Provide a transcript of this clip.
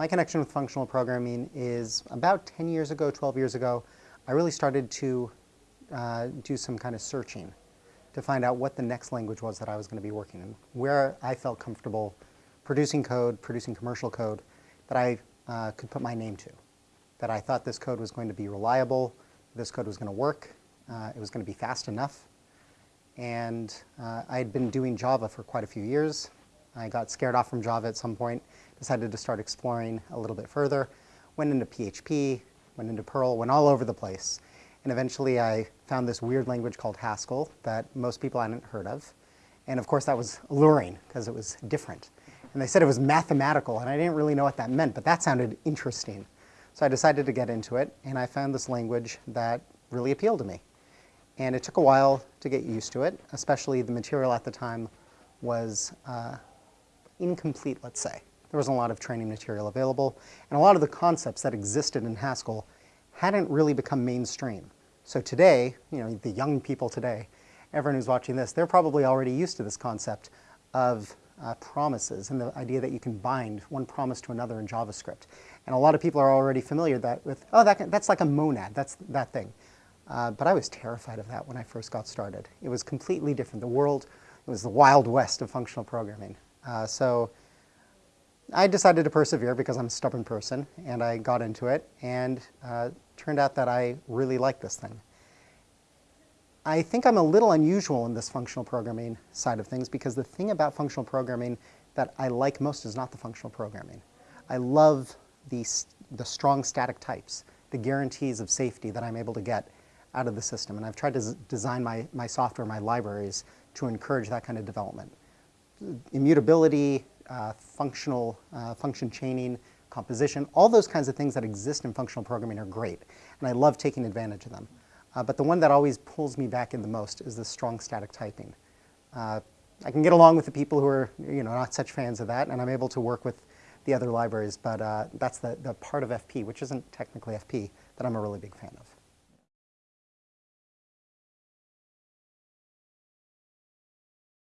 My connection with functional programming is about 10 years ago, 12 years ago, I really started to uh, do some kind of searching to find out what the next language was that I was going to be working in, where I felt comfortable producing code, producing commercial code that I uh, could put my name to, that I thought this code was going to be reliable, this code was going to work, uh, it was going to be fast enough. And uh, I had been doing Java for quite a few years. I got scared off from Java at some point, decided to start exploring a little bit further, went into PHP, went into Perl, went all over the place. And eventually I found this weird language called Haskell that most people hadn't heard of. And of course that was alluring because it was different. And they said it was mathematical, and I didn't really know what that meant, but that sounded interesting. So I decided to get into it, and I found this language that really appealed to me. And it took a while to get used to it, especially the material at the time was uh, incomplete, let's say. There wasn't a lot of training material available, and a lot of the concepts that existed in Haskell hadn't really become mainstream. So today, you know, the young people today, everyone who's watching this, they're probably already used to this concept of uh, promises and the idea that you can bind one promise to another in JavaScript. And a lot of people are already familiar that with, oh, that can, that's like a monad, that's that thing. Uh, but I was terrified of that when I first got started. It was completely different. The world, it was the wild west of functional programming. Uh, so I decided to persevere because I'm a stubborn person, and I got into it, and uh, turned out that I really like this thing. I think I'm a little unusual in this functional programming side of things because the thing about functional programming that I like most is not the functional programming. I love the, the strong static types, the guarantees of safety that I'm able to get out of the system. And I've tried to design my, my software, my libraries, to encourage that kind of development. Immutability, uh, functional, uh, function chaining, composition, all those kinds of things that exist in functional programming are great. And I love taking advantage of them. Uh, but the one that always pulls me back in the most is the strong static typing. Uh, I can get along with the people who are you know, not such fans of that, and I'm able to work with the other libraries, but uh, that's the, the part of FP, which isn't technically FP, that I'm a really big fan of.